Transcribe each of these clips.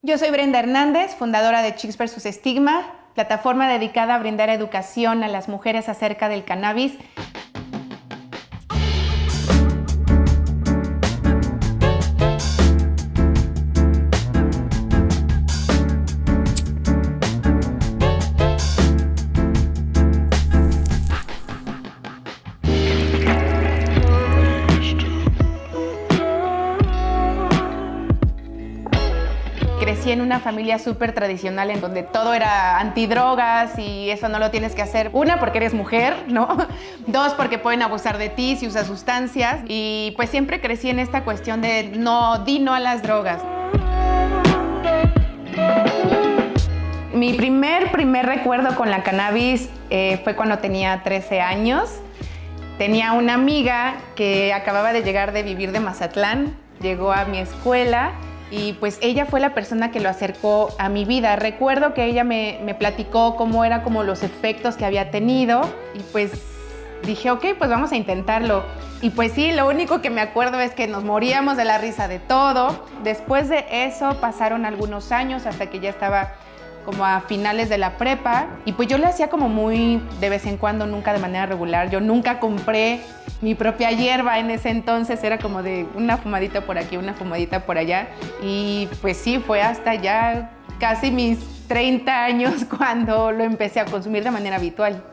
Yo soy Brenda Hernández, fundadora de Chicks vs. Estigma, plataforma dedicada a brindar educación a las mujeres acerca del cannabis en una familia súper tradicional en donde todo era antidrogas y eso no lo tienes que hacer. Una, porque eres mujer, ¿no? Dos, porque pueden abusar de ti si usas sustancias. Y pues siempre crecí en esta cuestión de no, di no a las drogas. Mi primer, primer recuerdo con la cannabis eh, fue cuando tenía 13 años. Tenía una amiga que acababa de llegar de vivir de Mazatlán, llegó a mi escuela y pues ella fue la persona que lo acercó a mi vida. Recuerdo que ella me, platicó cómo era como los efectos que había tenido y pues dije, ok, pues vamos a intentarlo. Y pues sí, lo único que me acuerdo es que nos moríamos de la risa de todo. Después de eso pasaron algunos años hasta que ya estaba como a finales de la prepa y pues yo le hacía como muy de vez en cuando, nunca de manera regular. Yo nunca compré mi propia hierba en ese entonces, era como de una fumadita por aquí, una fumadita por allá y pues sí, fue hasta ya casi mis 30 años cuando lo empecé a consumir de manera habitual.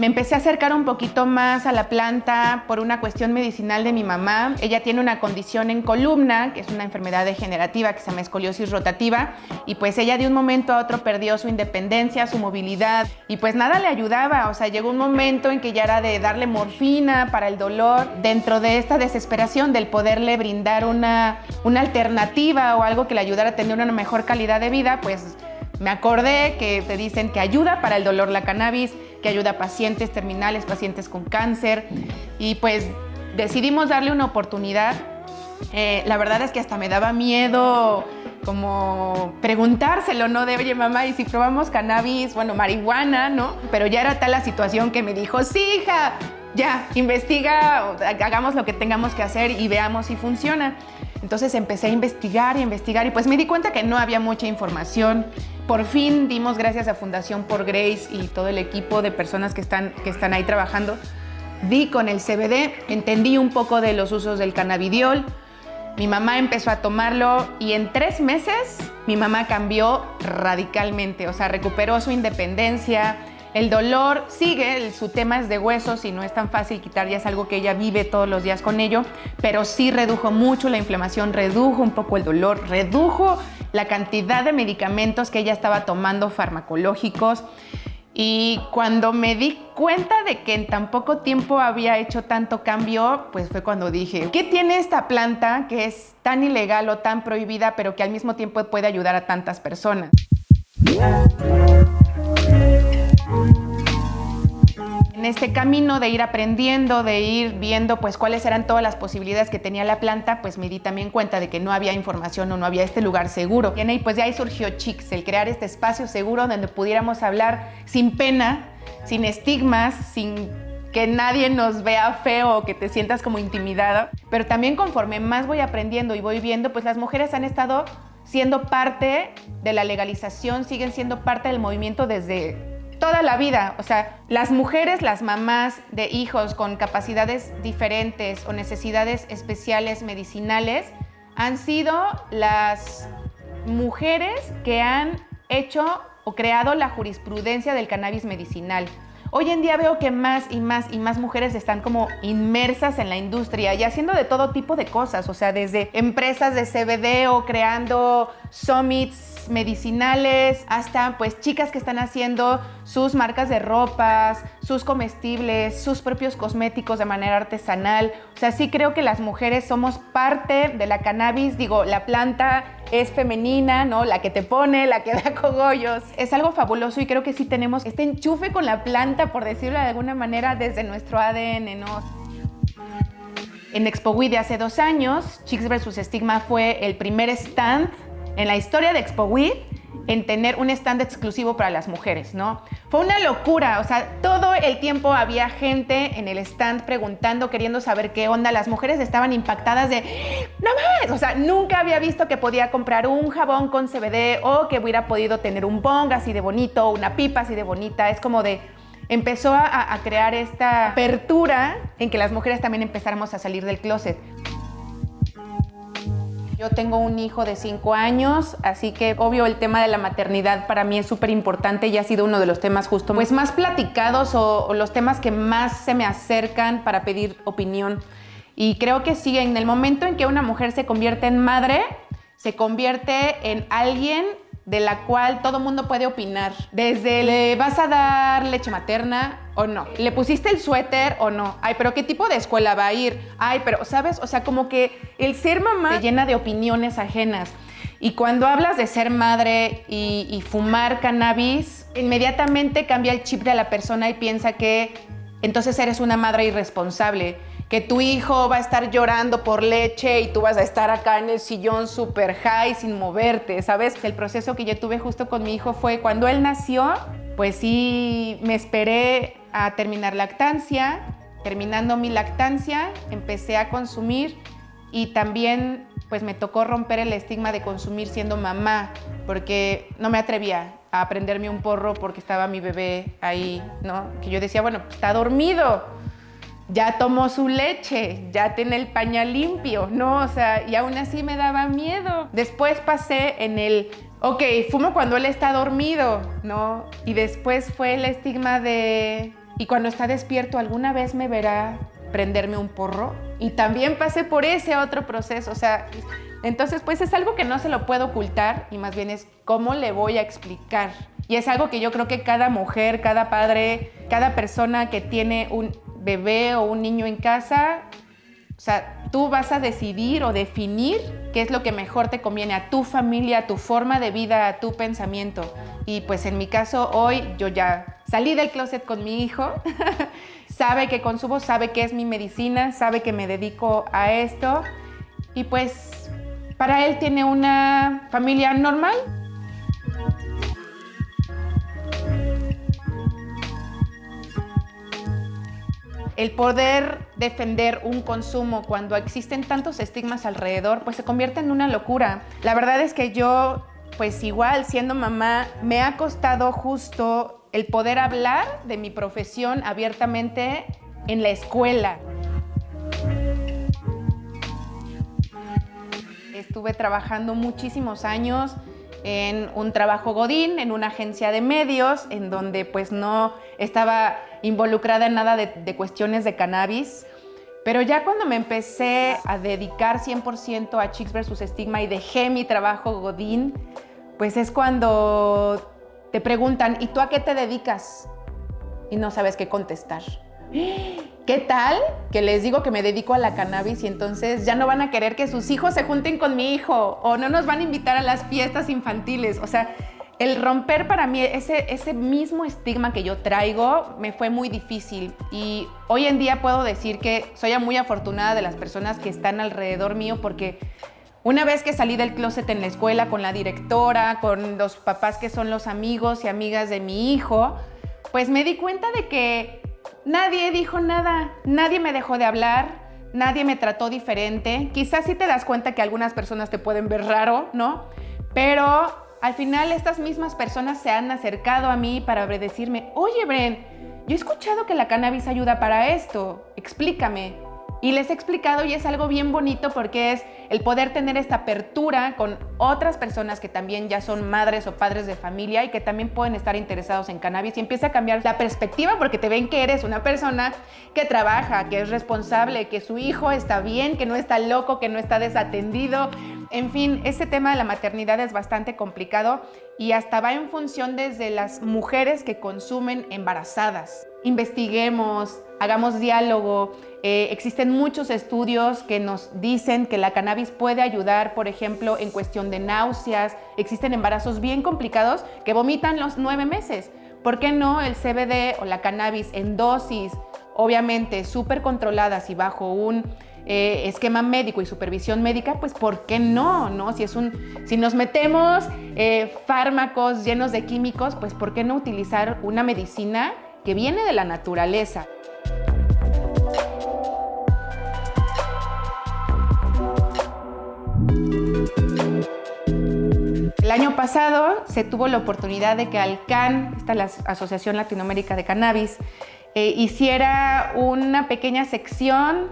Me empecé a acercar un poquito más a la planta por una cuestión medicinal de mi mamá. Ella tiene una condición en columna, que es una enfermedad degenerativa que se llama escoliosis rotativa, y pues ella de un momento a otro perdió su independencia, su movilidad, y pues nada le ayudaba. O sea, llegó un momento en que ya era de darle morfina para el dolor. Dentro de esta desesperación del poderle brindar una, una alternativa o algo que le ayudara a tener una mejor calidad de vida, pues me acordé que te dicen que ayuda para el dolor la cannabis, que ayuda a pacientes terminales, pacientes con cáncer. Y pues decidimos darle una oportunidad. Eh, la verdad es que hasta me daba miedo como preguntárselo, ¿no? De, oye, mamá, ¿y si probamos cannabis? Bueno, marihuana, ¿no? Pero ya era tal la situación que me dijo, sí, hija, ya, investiga, hagamos lo que tengamos que hacer y veamos si funciona. Entonces empecé a investigar y investigar y pues me di cuenta que no había mucha información. Por fin dimos gracias a Fundación por Grace y todo el equipo de personas que están, que están ahí trabajando. Di con el CBD, entendí un poco de los usos del cannabidiol. Mi mamá empezó a tomarlo y en tres meses mi mamá cambió radicalmente, o sea, recuperó su independencia, el dolor sigue, su tema es de huesos y no es tan fácil quitar, ya es algo que ella vive todos los días con ello, pero sí redujo mucho la inflamación, redujo un poco el dolor, redujo la cantidad de medicamentos que ella estaba tomando farmacológicos. Y cuando me di cuenta de que en tan poco tiempo había hecho tanto cambio, pues fue cuando dije, ¿qué tiene esta planta que es tan ilegal o tan prohibida, pero que al mismo tiempo puede ayudar a tantas personas? En este camino de ir aprendiendo, de ir viendo pues cuáles eran todas las posibilidades que tenía la planta, pues me di también cuenta de que no había información o no había este lugar seguro. Y pues de ahí surgió Chicks, el crear este espacio seguro donde pudiéramos hablar sin pena, sin estigmas, sin que nadie nos vea feo o que te sientas como intimidada. Pero también conforme más voy aprendiendo y voy viendo, pues las mujeres han estado siendo parte de la legalización, siguen siendo parte del movimiento desde toda la vida. O sea, las mujeres, las mamás de hijos con capacidades diferentes o necesidades especiales medicinales han sido las mujeres que han hecho o creado la jurisprudencia del cannabis medicinal. Hoy en día veo que más y más y más mujeres están como inmersas en la industria y haciendo de todo tipo de cosas, o sea, desde empresas de CBD o creando summits medicinales hasta pues chicas que están haciendo sus marcas de ropas, sus comestibles, sus propios cosméticos de manera artesanal. O sea, sí creo que las mujeres somos parte de la cannabis, digo, la planta es femenina, ¿no? La que te pone, la que da cogollos. Es algo fabuloso y creo que sí tenemos este enchufe con la planta, por decirlo de alguna manera, desde nuestro ADN, ¿no? En Expo de hace dos años, Chicks vs. Stigma fue el primer stand en la historia de Expo en tener un stand exclusivo para las mujeres, ¿no? Fue una locura, o sea, todo el tiempo había gente en el stand preguntando, queriendo saber qué onda. Las mujeres estaban impactadas de, no más, o sea, nunca había visto que podía comprar un jabón con CBD o que hubiera podido tener un bong así de bonito, una pipa así de bonita. Es como de, empezó a, a crear esta apertura en que las mujeres también empezáramos a salir del closet. Yo tengo un hijo de 5 años, así que obvio el tema de la maternidad para mí es súper importante y ha sido uno de los temas justo pues más platicados o, o, los temas que más se me acercan para pedir opinión. Y creo que sí, en el momento en que una mujer se convierte en madre, se convierte en alguien de la cual todo mundo puede opinar. Desde le vas a dar leche materna o no. Le pusiste el suéter o no. Ay, pero ¿qué tipo de escuela va a ir? Ay, pero, ¿sabes? O sea, como que el ser mamá te llena de opiniones ajenas. Y cuando hablas de ser madre y, y fumar cannabis, inmediatamente cambia el chip de la persona y piensa que entonces eres una madre irresponsable que tu hijo va a estar llorando por leche y tú vas a estar acá en el sillón super high sin moverte, ¿sabes? El proceso que yo tuve justo con mi hijo fue cuando él nació, pues sí, me esperé a terminar lactancia. Terminando mi lactancia, empecé a consumir y también pues me tocó romper el estigma de consumir siendo mamá, porque no me atrevía a prenderme un porro porque estaba mi bebé ahí, ¿no? Que yo decía, bueno, está dormido, ya tomó su leche, ya tiene el pañal limpio, ¿no? O sea, y aún así me daba miedo. Después pasé en el, ok, fumo cuando él está dormido, ¿no? Y después fue el estigma de, y cuando está despierto, ¿alguna vez me verá prenderme un porro? Y también pasé por ese otro proceso, o sea, entonces pues es algo que no se lo puedo ocultar y más bien es cómo le voy a explicar. Y es algo que yo creo que cada mujer, cada padre, cada persona que tiene un bebé o un niño en casa, o sea, tú vas a decidir o definir qué es lo que mejor te conviene a tu familia, a tu forma de vida, a tu pensamiento. Y pues en mi caso hoy yo ya salí del closet con mi hijo, sabe que consumo, sabe que es mi medicina, sabe que me dedico a esto y pues para él tiene una familia normal. El poder defender un consumo cuando existen tantos estigmas alrededor, pues se convierte en una locura. La verdad es que yo, pues igual siendo mamá, me ha costado justo el poder hablar de mi profesión abiertamente en la escuela. Estuve trabajando muchísimos años en un trabajo godín, en una agencia de medios, en donde pues no estaba involucrada en nada de, cuestiones de cannabis. Pero ya cuando me empecé a dedicar 100% a Chicks vs. Estigma y dejé mi trabajo godín, pues es cuando te preguntan, ¿y tú a qué te dedicas? Y no sabes qué contestar. ¿Qué tal que les digo que me dedico a la cannabis y entonces ya no van a querer que sus hijos se junten con mi hijo o no nos van a invitar a las fiestas infantiles? O sea, el romper para mí ese, ese mismo estigma que yo traigo me fue muy difícil y hoy en día puedo decir que soy muy afortunada de las personas que están alrededor mío porque una vez que salí del closet en la escuela con la directora, con los papás que son los amigos y amigas de mi hijo, pues me di cuenta de que Nadie dijo nada, nadie me dejó de hablar, nadie me trató diferente. Quizás sí te das cuenta que algunas personas te pueden ver raro, ¿no? Pero al final estas mismas personas se han acercado a mí para decirme, oye Bren, yo he escuchado que la cannabis ayuda para esto, explícame. Y les he explicado y es algo bien bonito porque es el poder tener esta apertura con otras personas que también ya son madres o padres de familia y que también pueden estar interesados en cannabis y empieza a cambiar la perspectiva porque te ven que eres una persona que trabaja, que es responsable, que su hijo está bien, que no está loco, que no está desatendido. En fin, ese tema de la maternidad es bastante complicado y hasta va en función desde las mujeres que consumen embarazadas. Investiguemos, hagamos diálogo, eh, existen muchos estudios que nos dicen que la cannabis puede ayudar, por ejemplo, en cuestión de náuseas. Existen embarazos bien complicados que vomitan los nueve meses. ¿Por qué no el CBD o la cannabis en dosis, obviamente súper controladas y bajo un eh, esquema médico y supervisión médica, pues ¿por qué no? no? Si, es un, si nos metemos eh, fármacos llenos de químicos, pues ¿por qué no utilizar una medicina que viene de la naturaleza? El año pasado se tuvo la oportunidad de que Alcan, esta la Asociación Latinoamérica de Cannabis, eh, hiciera una pequeña sección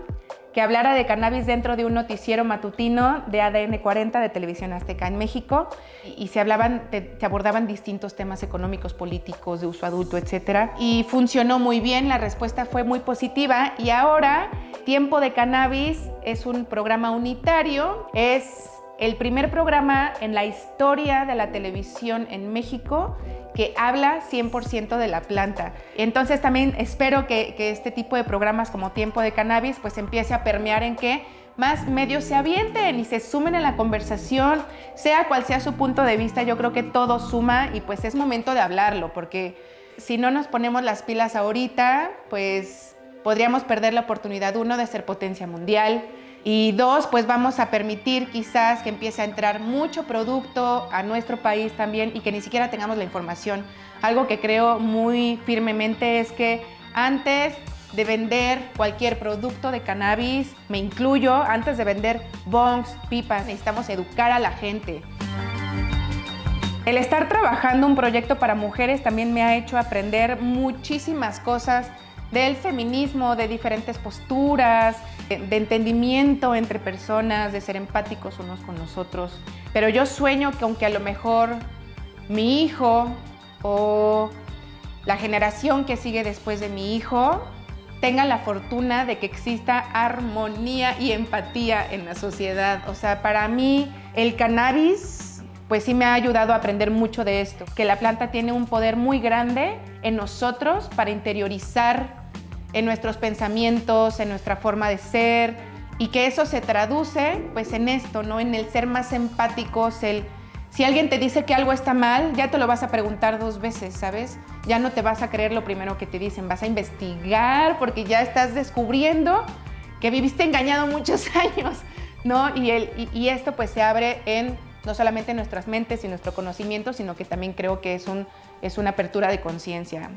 que hablara de cannabis dentro de un noticiero matutino de ADN 40 de Televisión Azteca en México y se, hablaban, se abordaban distintos temas económicos, políticos, de uso adulto, etc. Y funcionó muy bien, la respuesta fue muy positiva y ahora Tiempo de Cannabis es un programa unitario, es el primer programa en la historia de la televisión en México que habla 100% de la planta. Entonces también espero que, este tipo de programas como Tiempo de Cannabis pues empiece a permear en que más medios se avienten y se sumen en la conversación, sea cual sea su punto de vista, yo creo que todo suma y pues es momento de hablarlo, porque si no nos ponemos las pilas ahorita, pues podríamos perder la oportunidad, uno, de ser potencia mundial, y dos, pues vamos a permitir quizás que empiece a entrar mucho producto a nuestro país también y que ni siquiera tengamos la información. Algo que creo muy firmemente es que antes de vender cualquier producto de cannabis, me incluyo, antes de vender bongs, pipas, necesitamos educar a la gente. El estar trabajando un proyecto para mujeres también me ha hecho aprender muchísimas cosas del feminismo, de diferentes posturas, de entendimiento entre personas, de ser empáticos unos con nosotros. Pero yo sueño que aunque a lo mejor mi hijo o la generación que sigue después de mi hijo tenga la fortuna de que exista armonía y empatía en la sociedad. O sea, para mí el cannabis pues sí me ha ayudado a aprender mucho de esto, que la planta tiene un poder muy grande en nosotros para interiorizar en nuestros pensamientos, en nuestra forma de ser y que eso se traduce pues en esto, ¿no? En el ser más empáticos, el si alguien te dice que algo está mal, ya te lo vas a preguntar dos veces, ¿sabes? Ya no te vas a creer lo primero que te dicen, vas a investigar porque ya estás descubriendo que viviste engañado muchos años, ¿no? Y, el, y, esto pues se abre en no solamente nuestras mentes y nuestro conocimiento, sino que también creo que es, un, es una apertura de conciencia.